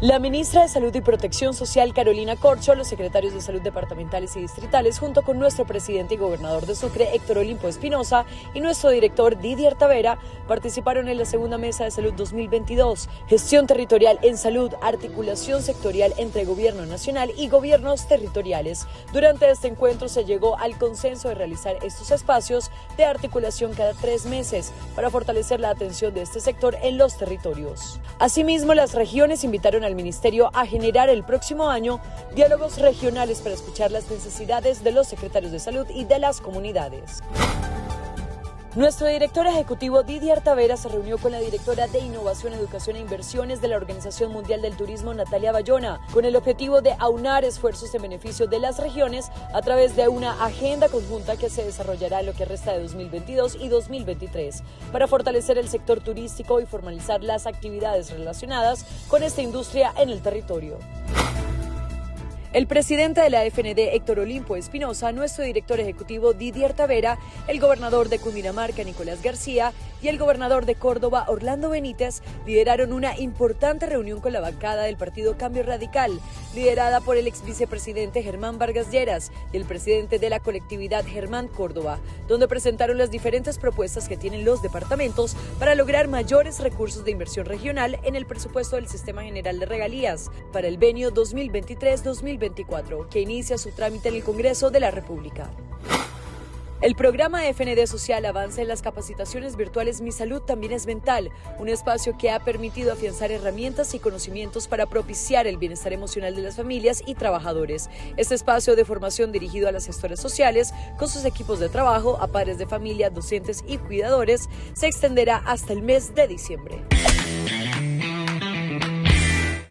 La ministra de Salud y Protección Social, Carolina Corcho, los secretarios de salud departamentales y distritales, junto con nuestro presidente y gobernador de Sucre, Héctor Olimpo Espinosa, y nuestro director Didier Tavera, participaron en la segunda mesa de salud 2022, gestión territorial en salud, articulación sectorial entre gobierno nacional y gobiernos territoriales. Durante este encuentro se llegó al consenso de realizar estos espacios de articulación cada tres meses para fortalecer la atención de este sector en los territorios. Asimismo, las regiones invitaron a al Ministerio a generar el próximo año diálogos regionales para escuchar las necesidades de los secretarios de salud y de las comunidades. Nuestro director ejecutivo Didier Tavera se reunió con la directora de Innovación, Educación e Inversiones de la Organización Mundial del Turismo, Natalia Bayona, con el objetivo de aunar esfuerzos en beneficio de las regiones a través de una agenda conjunta que se desarrollará en lo que resta de 2022 y 2023 para fortalecer el sector turístico y formalizar las actividades relacionadas con esta industria en el territorio. El presidente de la FND, Héctor Olimpo Espinosa, nuestro director ejecutivo, Didier Tavera, el gobernador de Cundinamarca, Nicolás García, y el gobernador de Córdoba, Orlando Benítez, lideraron una importante reunión con la bancada del Partido Cambio Radical, liderada por el ex vicepresidente Germán Vargas Lleras y el presidente de la colectividad Germán Córdoba, donde presentaron las diferentes propuestas que tienen los departamentos para lograr mayores recursos de inversión regional en el presupuesto del Sistema General de Regalías para el venio 2023 2024 2024, que inicia su trámite en el Congreso de la República. El programa FND Social avanza en las capacitaciones virtuales Mi Salud también es mental, un espacio que ha permitido afianzar herramientas y conocimientos para propiciar el bienestar emocional de las familias y trabajadores. Este espacio de formación dirigido a las gestoras sociales, con sus equipos de trabajo, a padres de familia, docentes y cuidadores, se extenderá hasta el mes de diciembre.